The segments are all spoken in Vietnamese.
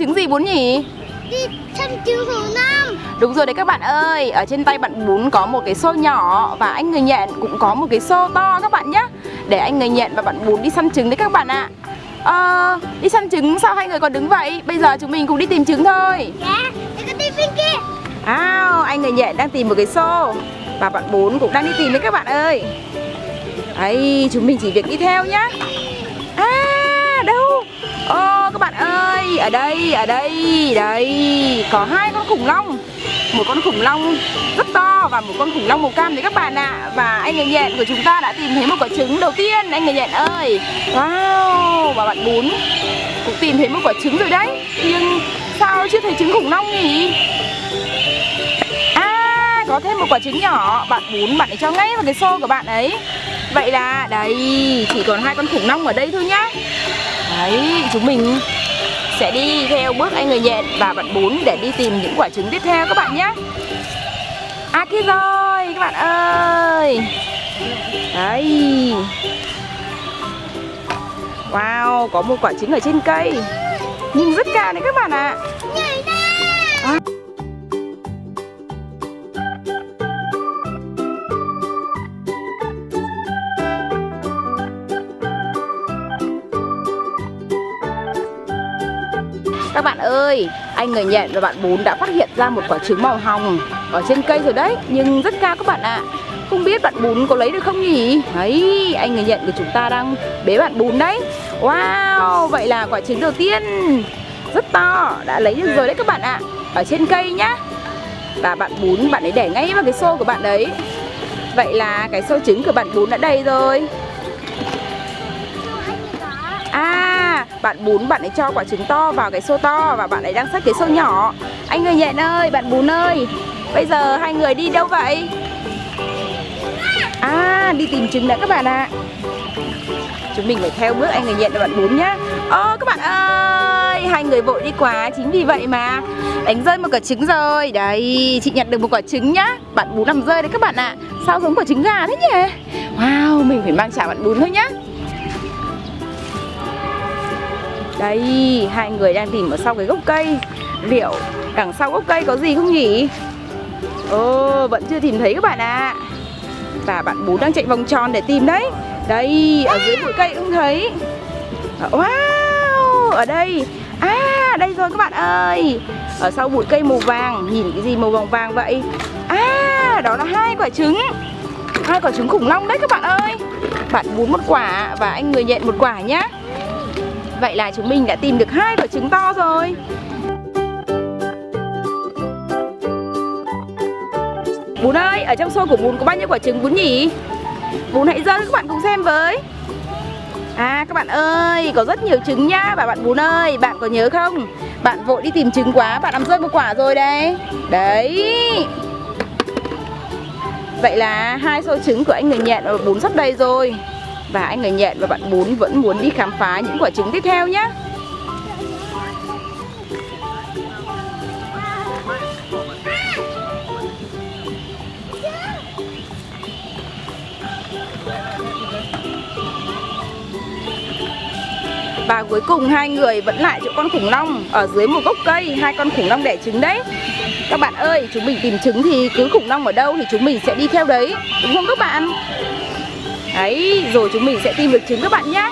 trứng gì bún nhỉ? Đi chăm chú khủng long Đúng rồi đấy các bạn ơi. Ở trên tay bạn bún có một cái xô nhỏ Và anh người nhện cũng có một cái xô to các bạn nhé Để anh người nhện và bạn bún đi săn trứng đấy các bạn ạ. Ờ, đi săn trứng sao hai người còn đứng vậy? Bây giờ chúng mình cùng đi tìm trứng thôi. Dạ con đi bên kia. Ao, anh người nhện đang tìm một cái xô Và bạn bún cũng đang đi tìm đấy các bạn ơi. Đấy, chúng mình chỉ việc đi theo nhá. À, Ô, các bạn ơi, ở đây, ở đây, đây Có hai con khủng long. Một con khủng long rất to và một con khủng long màu cam đấy các bạn ạ. Và anh người nhện của chúng ta đã tìm thấy một quả trứng đầu tiên Anh người nhện ơi. Wow, và bạn bún cũng tìm thấy một quả trứng rồi đấy. Nhưng sao chưa thấy trứng khủng long nhỉ? À, có thêm một quả trứng nhỏ. Bạn bún bạn ấy cho ngay vào cái xô của bạn ấy. Vậy là đây Chỉ còn hai con khủng long ở đây thôi nhá. Đấy, chúng mình sẽ đi theo bước anh người nhện và bạn bún để đi tìm những quả trứng tiếp theo các bạn nhé. À kia rồi các bạn ơi. Đấy. Wow, có một quả trứng ở trên cây. Nhưng rất cao đấy các bạn ạ. à. Ơi, anh người nhện và bạn bún đã phát hiện ra một quả trứng màu hồng ở trên cây rồi đấy Nhưng rất cao các bạn ạ. Không biết bạn bún có lấy được không nhỉ? Đấy, anh người nhện của chúng ta đang bế bạn bún đấy. Wow, vậy là quả trứng đầu tiên. Rất to đã lấy được rồi đấy các bạn ạ. Ở trên cây nhá. Và bạn bún bạn ấy để ngay vào cái xô của bạn đấy. Vậy là cái xô trứng của bạn bún đã đầy rồi. À, bạn bún bạn ấy cho quả trứng to vào cái xô to và bạn ấy đang xách cái xô nhỏ. Anh người nhện ơi, bạn bún ơi, bây giờ hai người đi đâu vậy? À, đi tìm trứng đã các bạn ạ. Chúng mình phải theo bước anh người nhện và bạn bún nhá. Ô các bạn ơi, hai người vội đi quá, chính vì vậy mà đánh rơi một quả trứng rồi. Đấy, chị nhặt được một quả trứng nhá. Bạn bún nằm rơi đấy các bạn ạ. Sao giống quả trứng gà thế nhỉ? Wow, mình phải mang trả bạn bún thôi nhá. Đây, hai người đang tìm ở sau cái gốc cây. Liệu đằng sau gốc cây có gì không nhỉ? Ồ, vẫn chưa tìm thấy các bạn ạ. Và bạn bú đang chạy vòng tròn để tìm đấy. Đây, ở dưới bụi cây cũng thấy. Wow, ở đây. À, đây rồi các bạn ơi. Ở sau bụi cây màu vàng Nhìn cái gì màu vàng vàng vậy? À, đó là hai quả trứng. Hai quả trứng khủng long đấy các bạn ơi. Bạn bún một quả và anh người nhện một quả nhá. Vậy là chúng mình đã tìm được hai quả trứng to rồi. Bún ơi, ở trong xô của bún có bao nhiêu quả trứng bún nhỉ? Bún hãy dơ các bạn cùng xem với. À các bạn ơi, có rất nhiều trứng nhá Và bạn bún ơi, bạn có nhớ không? Bạn vội đi tìm trứng quá, bạn làm rơi một quả rồi đây Đấy. Vậy là hai xô trứng của anh người nhện và bún sắp đầy rồi và anh người nhện và bạn bún vẫn muốn đi khám phá những quả trứng tiếp theo nhé Và cuối cùng hai người vẫn lại chỗ con khủng long Ở dưới một gốc cây, Hai con khủng long đẻ trứng đấy. Các bạn ơi, chúng mình tìm trứng thì cứ khủng long ở đâu Thì chúng mình sẽ đi theo đấy, Đúng không các bạn? Đấy, rồi chúng mình sẽ tìm được trứng các bạn nhé.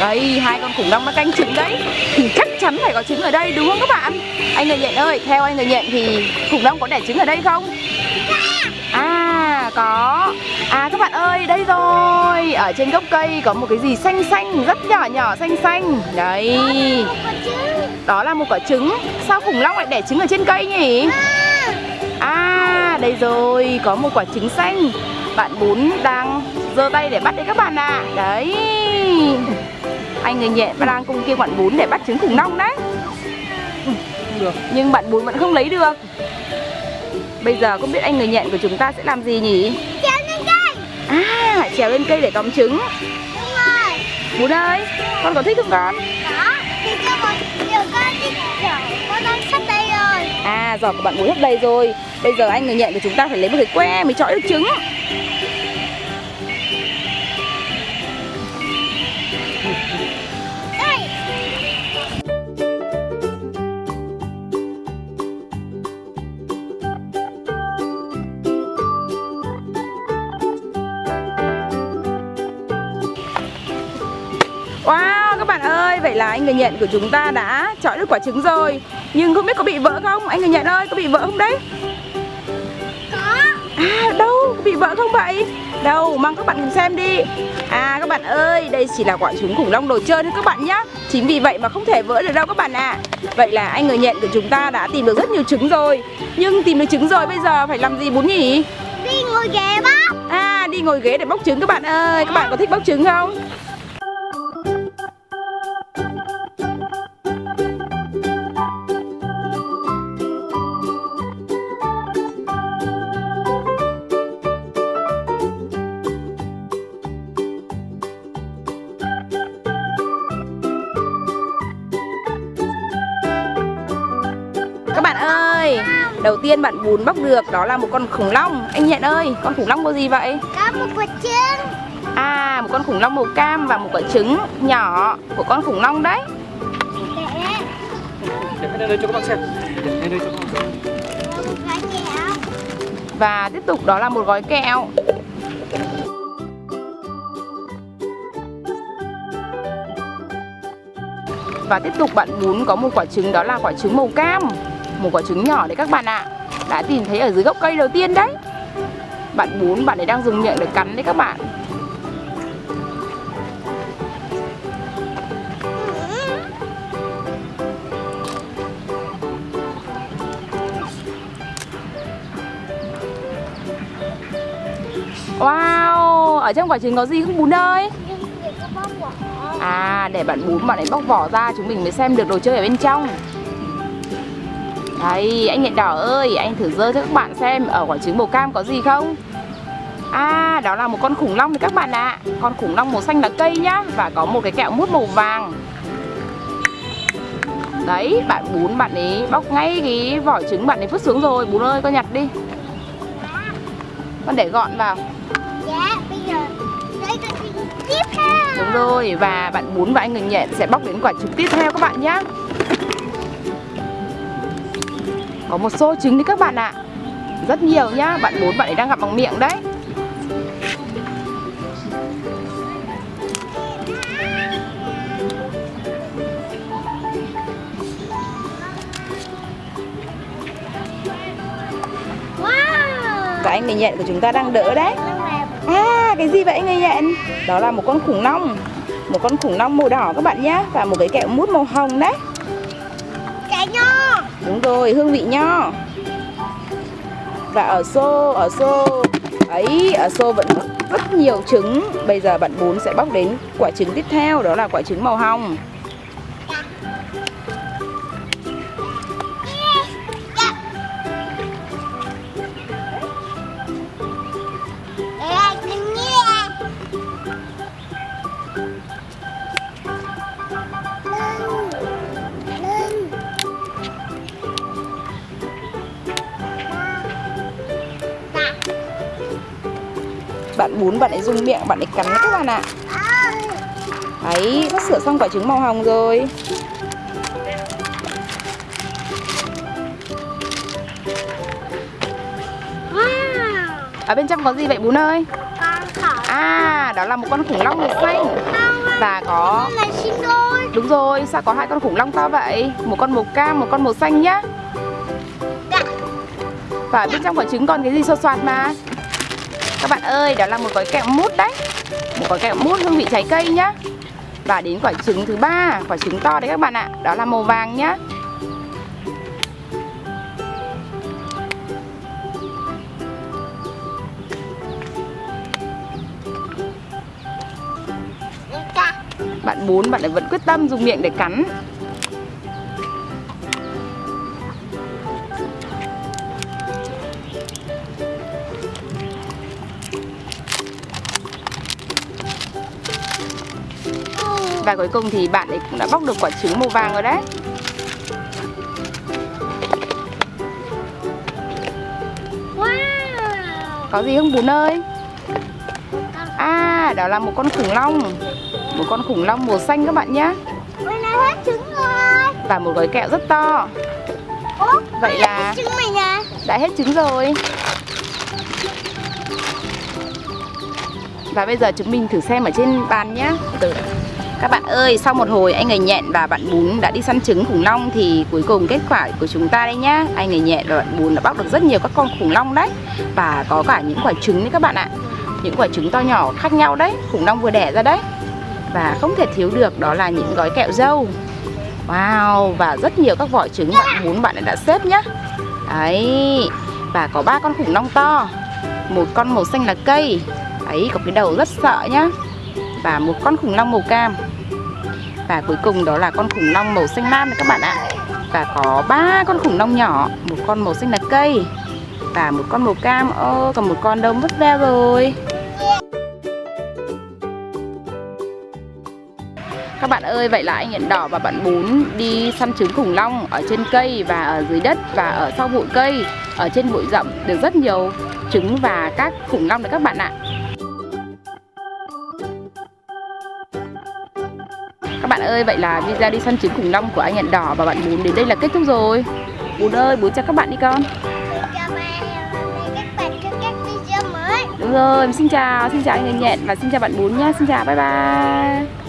Đây, hai con khủng long nó canh trứng đấy. Thì chắc chắn phải có trứng ở đây đúng không các bạn? Anh người nhện ơi, theo anh người nhện thì khủng long có đẻ trứng ở đây không? À, có. À các bạn ơi, đây rồi. Ở trên gốc cây có một cái gì xanh xanh Rất nhỏ nhỏ xanh xanh. Đấy. Đó là một quả trứng. Sao khủng long lại đẻ trứng ở trên cây nhỉ? À, đây rồi Có một quả trứng xanh Bạn bún đang giơ tay để bắt đấy các bạn ạ. À. Đấy. Anh người nhện đang cùng kia bạn bún để bắt trứng khủng long đấy. Được. Nhưng bạn bún vẫn không lấy được. Bây giờ không biết anh người nhện của chúng ta sẽ làm gì nhỉ? Trèo lên cây. À trèo lên cây để tóm trứng. Đúng rồi. Bún ơi Con có thích không con? Đó Thì cho một Điều con Kiểu con đang sắp đây rồi. À giỏ của bạn bún hết đầy rồi. Bây giờ anh người nhện của chúng ta phải lấy một cái que mới chọi được trứng anh người nhận của chúng ta đã chọi được quả trứng rồi Nhưng không biết có bị vỡ không? Anh người nhận ơi, có bị vỡ không đấy? Có À đâu, có bị vỡ không vậy? Đâu, mang các bạn cùng xem đi À các bạn ơi, đây chỉ là quả trứng khủng long đồ chơi thôi các bạn nhé Chính vì vậy mà không thể vỡ được đâu các bạn ạ Vậy là anh người nhận của chúng ta đã tìm được rất nhiều trứng rồi Nhưng tìm được trứng rồi bây giờ phải làm gì bún nhỉ? Đi ngồi ghế bóc À đi ngồi ghế để bóc trứng các bạn ơi Các bạn có thích bóc trứng không? Đầu tiên bạn bún bóc được đó là một con khủng long. Anh Nhện ơi, con khủng long có gì vậy? Có một quả trứng. À, một con khủng long màu cam và một quả trứng nhỏ của con khủng long đấy. Để đây cho các bạn xem. Để đây cho các bạn xem. Và tiếp tục đó là một gói kẹo. Và tiếp tục bạn bún có một quả trứng đó là quả trứng màu cam một quả trứng nhỏ đấy các bạn ạ. Đã tìm thấy ở dưới gốc cây đầu tiên đấy. Bạn bún bạn ấy đang dùng miệng để cắn đấy các bạn. Wow, ở trong quả trứng có gì không bún ơi? À, để bạn bún bạn ấy bóc vỏ ra chúng mình mới xem được đồ chơi ở bên trong. Đây, anh nhện đỏ ơi, anh thử dơ cho các bạn xem ở quả trứng màu cam có gì không? À, đó là một con khủng long đấy các bạn ạ. Con khủng long màu xanh là cây nhá Và có một cái kẹo mút màu vàng. Đấy, bạn bún bạn ấy bóc ngay cái vỏ trứng bạn ấy vứt xuống rồi. Bún ơi, con nhặt đi. Con để gọn vào. Dạ, bây giờ đây là trứng tiếp theo? Đúng rồi, và bạn bún và anh người nhện sẽ bóc đến quả trứng tiếp theo các bạn nhé Có một xô trứng đấy các bạn ạ. Rất nhiều nhá, bạn bún bạn ấy đang gặp bằng miệng đấy. Và anh người nhện của chúng ta đang đỡ đấy. À, cái gì vậy anh người nhện? Đó là một con khủng long. Một con khủng long màu đỏ các bạn nhé Và một cái kẹo mút màu hồng đấy Đúng rồi, hương vị nho. Và ở xô, ở xô. Ấy, ở xô vẫn có rất nhiều trứng. Bây giờ bạn bún sẽ bóc đến quả trứng tiếp theo Đó là quả trứng màu hồng. Bạn bún bạn ấy dùng miệng, bạn ấy cắn các bạn ạ. Đấy, sắp sửa xong quả trứng màu hồng rồi. Ở bên trong có gì vậy bún ơi? À, đó là một con khủng long màu xanh. Và có Đúng rồi, sao có hai con khủng long to vậy? Một con màu cam, một con màu xanh nhá. Dạ. Và bên trong quả trứng còn cái gì xô xoạt mà Các bạn ơi, đó là một gói kẹo mút đấy. Một gói kẹo mút hương vị trái cây nhá. Và đến quả trứng thứ ba Quả trứng to đấy các bạn ạ. Đó là màu vàng nhá. Bạn bún bạn ấy vẫn quyết tâm dùng miệng để cắn Và cuối cùng thì bạn ấy cũng đã bóc được quả trứng màu vàng rồi đấy. Wow! Có gì không bún ơi? À, đó là một con khủng long. Một con khủng long màu xanh các bạn nhé. Và một gói kẹo rất to. Ủa, Vậy là đã hết trứng rồi. Và bây giờ chúng mình thử xem ở trên bàn nhé. Từ các bạn ơi, sau một hồi anh người nhện và bạn bún đã đi săn trứng khủng long thì cuối cùng kết quả của chúng ta đây nhá. Anh người nhện và bạn bún đã bóc được rất nhiều các con khủng long đấy. Và có cả những quả trứng đấy các bạn ạ. Những quả trứng to nhỏ khác nhau đấy, khủng long vừa đẻ ra đấy. Và không thể thiếu được đó là những gói kẹo dâu. Wow, và rất nhiều các vỏ trứng bạn bún bạn đã xếp nhá. Đấy, và có ba con khủng long to. Một con màu xanh là cây. Đấy, có cái đầu rất sợ nhá và một con khủng long màu cam. Và cuối cùng đó là con khủng long màu xanh lam này các bạn ạ. Và có ba con khủng long nhỏ, một con màu xanh lá cây và một con màu cam. Ô, còn một con đâu mất veo rồi. Các bạn ơi, vậy là anh nhận đỏ và bạn bún đi săn trứng khủng long ở trên cây và ở dưới đất và ở sau bụi cây, ở trên bụi rậm. Được rất nhiều trứng và các khủng long đấy các bạn ạ. Các bạn ơi, vậy là video đi săn trứng khủng long của anh nhận đỏ và bạn bún đến đây là kết thúc rồi. Bún ơi, bún chào các bạn đi con. Đúng rồi, xin chào, xin chào anh nhện và xin chào bạn bún nhá. Xin chào, bye bye